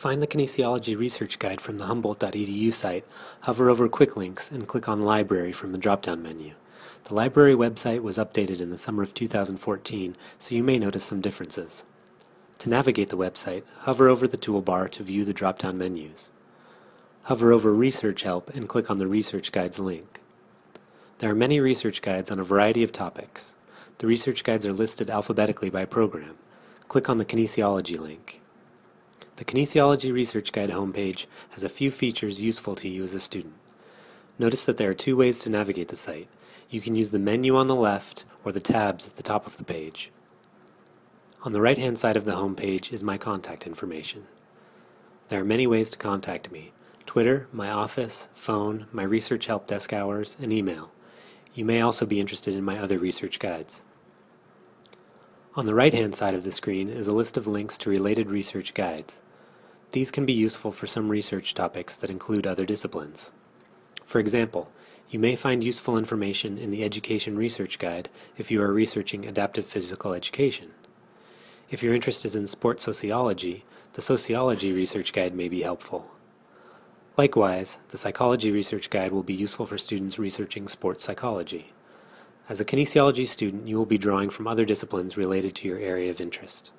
find the Kinesiology Research Guide from the Humboldt.edu site, hover over Quick Links and click on Library from the drop-down menu. The library website was updated in the summer of 2014, so you may notice some differences. To navigate the website, hover over the toolbar to view the drop-down menus. Hover over Research Help and click on the Research Guides link. There are many research guides on a variety of topics. The research guides are listed alphabetically by program. Click on the Kinesiology link. The Kinesiology Research Guide homepage has a few features useful to you as a student. Notice that there are two ways to navigate the site. You can use the menu on the left or the tabs at the top of the page. On the right-hand side of the homepage is my contact information. There are many ways to contact me. Twitter, my office, phone, my research help desk hours, and email. You may also be interested in my other research guides. On the right-hand side of the screen is a list of links to related research guides. These can be useful for some research topics that include other disciplines. For example, you may find useful information in the Education Research Guide if you are researching adaptive physical education. If your interest is in sports sociology, the Sociology Research Guide may be helpful. Likewise, the Psychology Research Guide will be useful for students researching sports psychology. As a kinesiology student, you will be drawing from other disciplines related to your area of interest.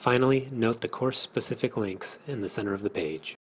Finally, note the course-specific links in the center of the page.